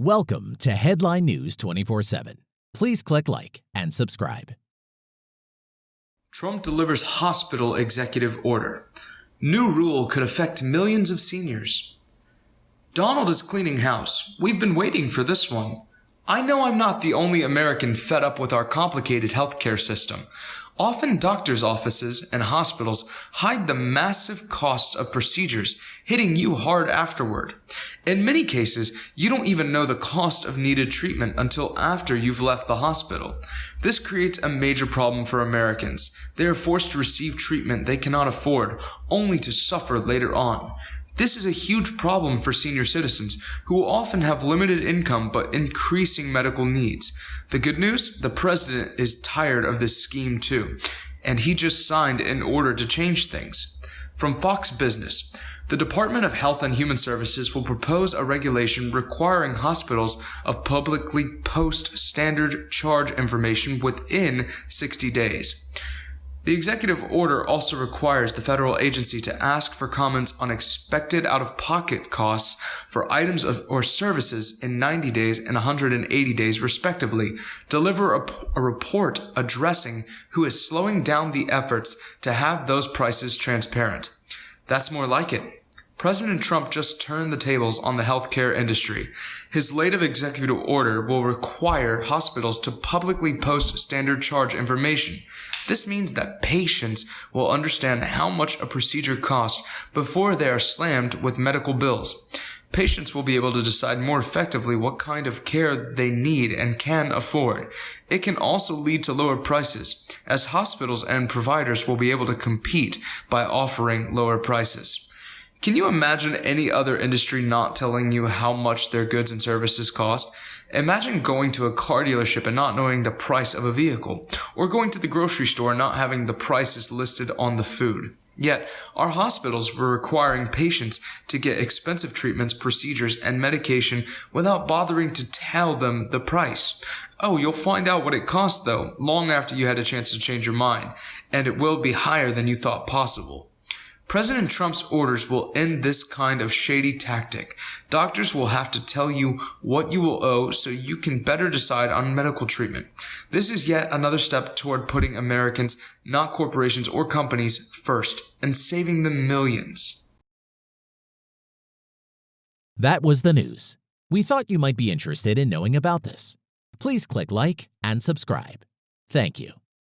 Welcome to Headline News 24 7. Please click like and subscribe. Trump delivers hospital executive order. New rule could affect millions of seniors. Donald is cleaning house. We've been waiting for this one. I know I'm not the only American fed up with our complicated healthcare system. Often doctors' offices and hospitals hide the massive costs of procedures, hitting you hard afterward. In many cases, you don't even know the cost of needed treatment until after you've left the hospital. This creates a major problem for Americans. They are forced to receive treatment they cannot afford, only to suffer later on. This is a huge problem for senior citizens who often have limited income but increasing medical needs. The good news? The president is tired of this scheme too, and he just signed an order to change things. From Fox Business, the Department of Health and Human Services will propose a regulation requiring hospitals of publicly post standard charge information within 60 days. The executive order also requires the federal agency to ask for comments on expected out of pocket costs for items of, or services in 90 days and 180 days, respectively, deliver a, a report addressing who is slowing down the efforts to have those prices transparent. That's more like it. President Trump just turned the tables on the healthcare industry. His latest executive order will require hospitals to publicly post standard charge information. This means that patients will understand how much a procedure costs before they are slammed with medical bills. Patients will be able to decide more effectively what kind of care they need and can afford. It can also lead to lower prices, as hospitals and providers will be able to compete by offering lower prices. Can you imagine any other industry not telling you how much their goods and services cost? Imagine going to a car dealership and not knowing the price of a vehicle, or going to the grocery store and not having the prices listed on the food. Yet, our hospitals were requiring patients to get expensive treatments, procedures, and medication without bothering to tell them the price. Oh, you'll find out what it costs though, long after you had a chance to change your mind, and it will be higher than you thought possible. President Trump's orders will end this kind of shady tactic. Doctors will have to tell you what you will owe so you can better decide on medical treatment. This is yet another step toward putting Americans, not corporations or companies, first and saving them millions. That was the news. We thought you might be interested in knowing about this. Please click like and subscribe. Thank you.